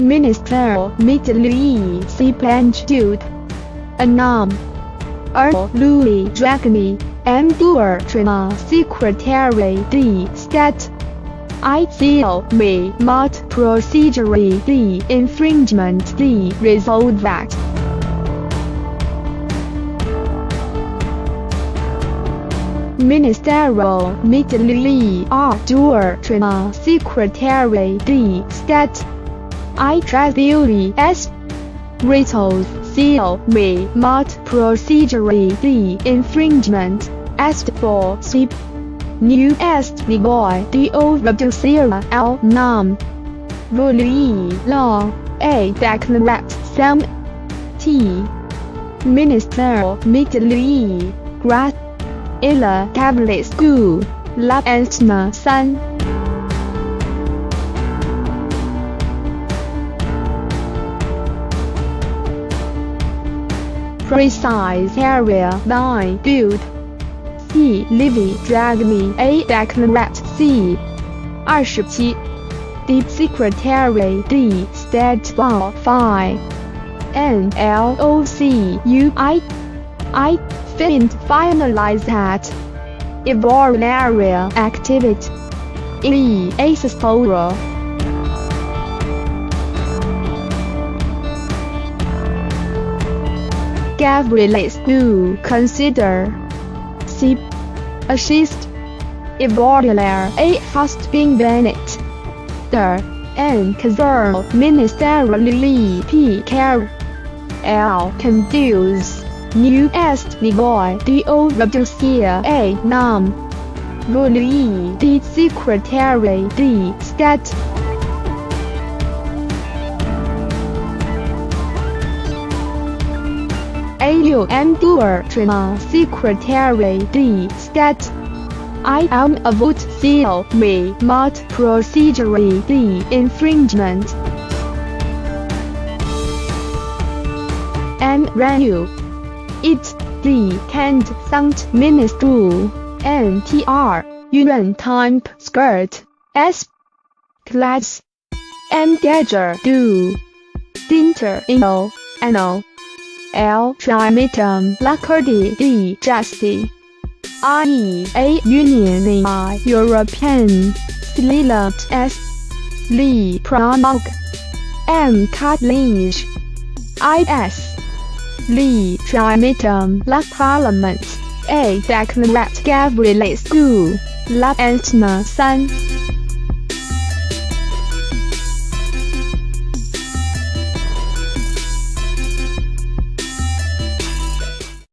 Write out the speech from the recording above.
Minister Middle C. Jude. Anam. R. Louis Dragni, Endure Trina Secretary D. Stat. I seal me not procedure D. Infringement the Result that. Ministerial Middle Ardua Trina Secretary D. Stat. I Tribuli S. Ritos seal me not procedure D. Infringement est for sleep. New est negoy do reducera l nam. Vuli law a declarat sam t. Minister Middle Grat Illa Cabinet School Lab Antna 三 Precise Area 9 Build C. Livy Me A. Declarat C. 27 Deep Secretary D. State 5 N. L. O. C. U. I. I. Find finalize that. Evolve area activity. E. Aspora. Gabriel School consider C. Assist. Evolve A. Hast been Bennett. The N. Kazar Ministerially P. Care. L. Conduce. New Est Nigoy Do Reducia A. Nam. Vuli D. Secretary D. Stat. A. Endure Trina Secretary D. Stat. I am a vote seal me not procedure D. Infringement. M. Renew. It, the Kent Sound Ministry, NTR, Yuan Type Skirt, S. Class, M. Gadger Do, Dinter Inno, Anno, L. Trimitum Lacardi D. Justy, I. A. Union I. European, Slilat S. Lee Pranog, M. Cartledge, I. S. Lee Trimitum La Parliament A Declarat Gabriel School La Antna 3